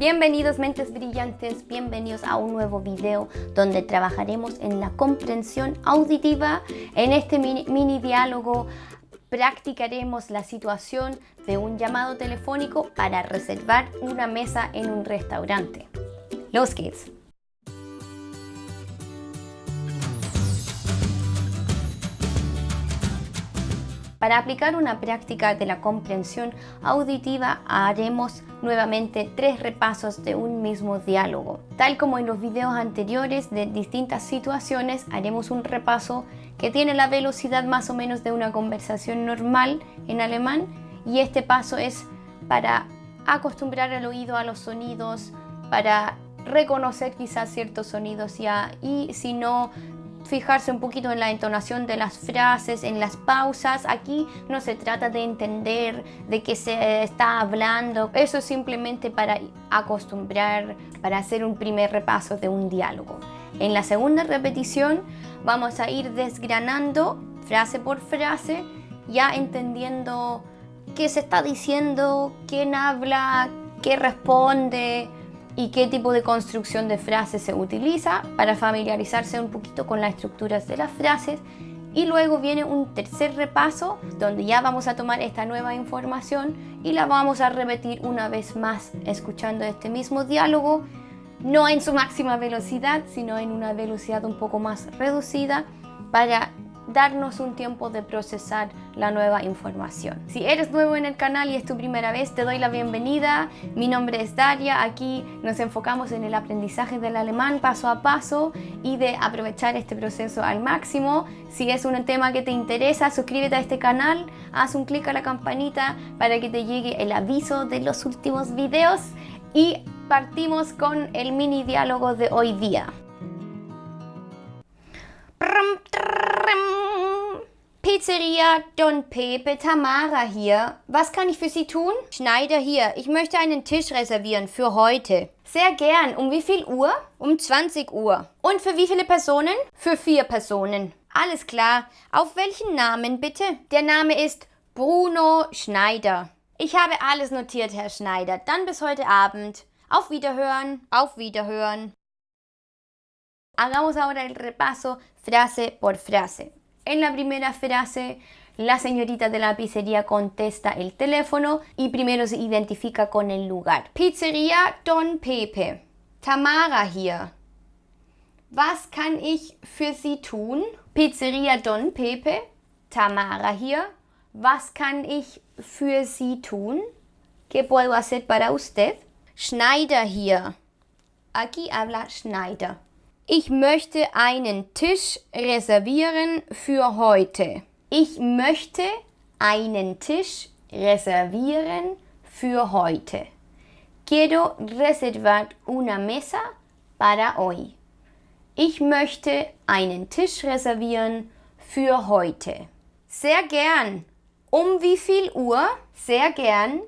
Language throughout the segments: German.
Bienvenidos mentes brillantes, bienvenidos a un nuevo video donde trabajaremos en la comprensión auditiva. En este mini, diálogo practicaremos la situación de un llamado telefónico para reservar una mesa en un restaurante. Los geht's! Para aplicar una práctica de la comprensión auditiva haremos nuevamente tres repasos de un mismo diálogo. Tal como en los videos anteriores de distintas situaciones, haremos un repaso que tiene la velocidad más o menos de una conversación normal en alemán y este paso es para acostumbrar el oído a los sonidos, para reconocer quizás ciertos sonidos ya y si no fijarse un poquito en la entonación de las frases, en las pausas. Aquí no se trata de entender de qué se está hablando. Eso es simplemente para acostumbrar, para hacer un primer repaso de un diálogo. En la segunda repetición vamos a ir desgranando frase por frase, ya entendiendo qué se está diciendo, quién habla, qué responde, y qué tipo de construcción de frases se utiliza para familiarizarse un poquito con las estructuras de las frases. Y luego viene un tercer repaso donde ya vamos a tomar esta nueva información y la vamos a repetir una vez más escuchando este mismo diálogo no en su máxima velocidad sino en una velocidad un poco más reducida para darnos un tiempo de procesar la nueva información. Si eres nuevo en el canal y es tu primera vez, te doy la bienvenida. Mi nombre es Daria. Aquí nos enfocamos en el aprendizaje del alemán paso a paso y de aprovechar este proceso al máximo. Si es un tema que te interesa, suscríbete a este canal, haz un clic a la campanita para que te llegue el aviso de los últimos videos y partimos con el mini diálogo de hoy día. Pizzeria Don Pepe, Tamara hier. Was kann ich für Sie tun? Schneider hier. Ich möchte einen Tisch reservieren für heute. Sehr gern. Um wie viel Uhr? Um 20 Uhr. Und für wie viele Personen? Für vier Personen. Alles klar. Auf welchen Namen bitte? Der Name ist Bruno Schneider. Ich habe alles notiert, Herr Schneider. Dann bis heute Abend. Auf Wiederhören. Auf Wiederhören. Hagamos ahora el repaso frase por frase. En la primera frase, la señorita de la pizzería contesta el teléfono y primero se identifica con el lugar. Pizzeria Don Pepe. Tamara hier. Was kann ich für Sie tun? Pizzeria Don Pepe. Tamara hier. Was kann ich für Sie tun? ¿Qué puedo hacer para usted? Schneider hier. Aquí habla Schneider. Ich möchte einen Tisch reservieren für heute. Ich möchte einen Tisch reservieren für heute. Quiero reservar una mesa para hoy. Ich möchte einen Tisch reservieren für heute. Sehr gern. Um wie viel Uhr? Sehr gern.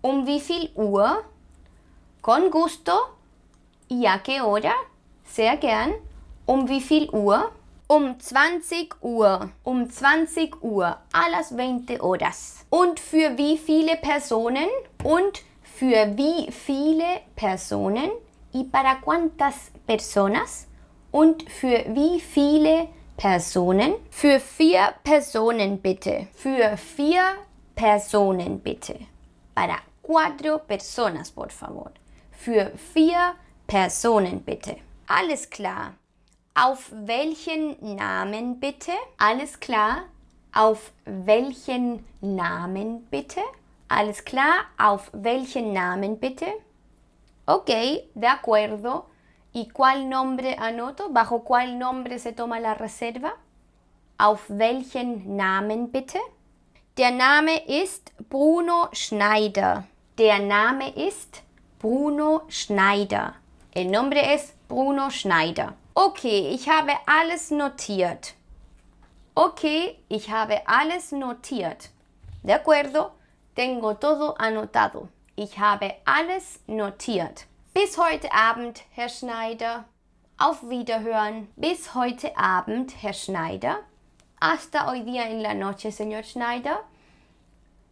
Um wie viel Uhr? Con gusto. ¿Y a qué hora? Sehr gern. Um wie viel Uhr? Um 20 Uhr. Um 20 Uhr. A las 20 horas. Und für wie viele Personen? Und für wie viele Personen? ¿Y para cuántas personas? Und für wie viele Personen? Für vier Personen bitte. Für vier Personen bitte. Para cuatro personas, por favor. Für vier Personen bitte. Alles klar. Auf welchen Namen bitte? Alles klar. Auf welchen Namen bitte? Alles klar. Auf welchen Namen bitte? Ok, de acuerdo. ¿Y cuál nombre anoto? ¿Bajo cuál nombre se toma la reserva? Auf welchen Namen bitte? Der Name ist Bruno Schneider. Der Name ist Bruno Schneider. El nombre es Bruno Schneider. Okay, ich habe alles notiert. Okay, ich habe alles notiert. De acuerdo, tengo todo anotado. Ich habe alles notiert. Bis heute Abend, Herr Schneider. Auf Wiederhören. Bis heute Abend, Herr Schneider. Hasta hoy día en la noche, señor Schneider.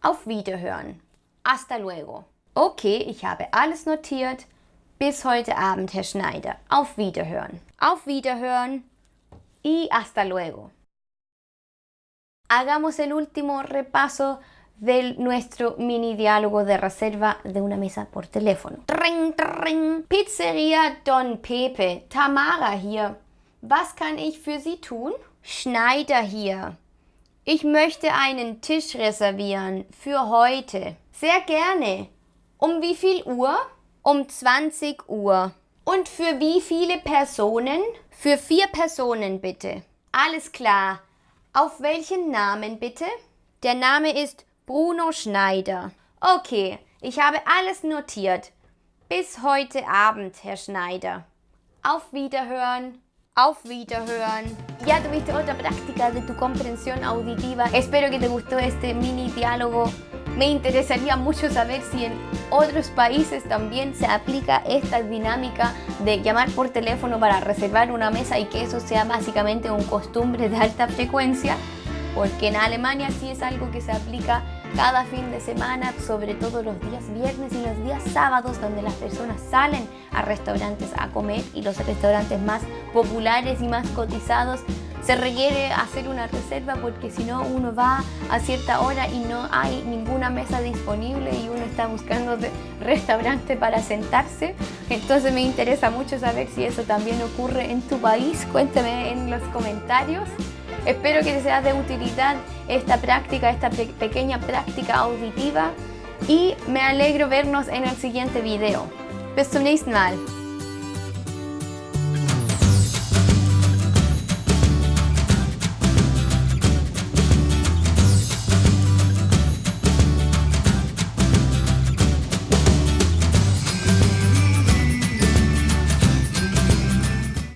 Auf Wiederhören. Hasta luego. Okay, ich habe alles notiert. Bis heute Abend, Herr Schneider. Auf Wiederhören. Auf Wiederhören y hasta luego. Hagamos el último repaso de nuestro mini diálogo de reserva de una mesa por teléfono. Tring, tring. Pizzeria Don Pepe. Tamara hier. Was kann ich für Sie tun? Schneider hier. Ich möchte einen Tisch reservieren für heute. Sehr gerne. Um wie viel Uhr? Um 20 Uhr. Und für wie viele Personen? Für vier Personen bitte. Alles klar. Auf welchen Namen bitte? Der Name ist Bruno Schneider. Okay, ich habe alles notiert. Bis heute Abend, Herr Schneider. Auf Wiederhören. Auf Wiederhören. Ya tuviste otra práctica de tu comprensión auditiva. Espero que te gustó este mini diálogo. Me interesaría mucho saber si en otros países también se aplica esta dinámica de llamar por teléfono para reservar una mesa y que eso sea básicamente un costumbre de alta frecuencia, porque en Alemania sí es algo que se aplica cada fin de semana, sobre todo los días viernes y los días sábados, donde las personas salen a restaurantes a comer y los restaurantes más populares y más cotizados se requiere hacer una reserva porque si no uno va a cierta hora y no hay ninguna mesa disponible y uno está buscando restaurante para sentarse. Entonces me interesa mucho saber si eso también ocurre en tu país. Cuéntame en los comentarios. Espero que te sea de utilidad esta práctica, esta pequeña práctica auditiva y me alegro vernos en el siguiente video. Bis zum nächsten Mal.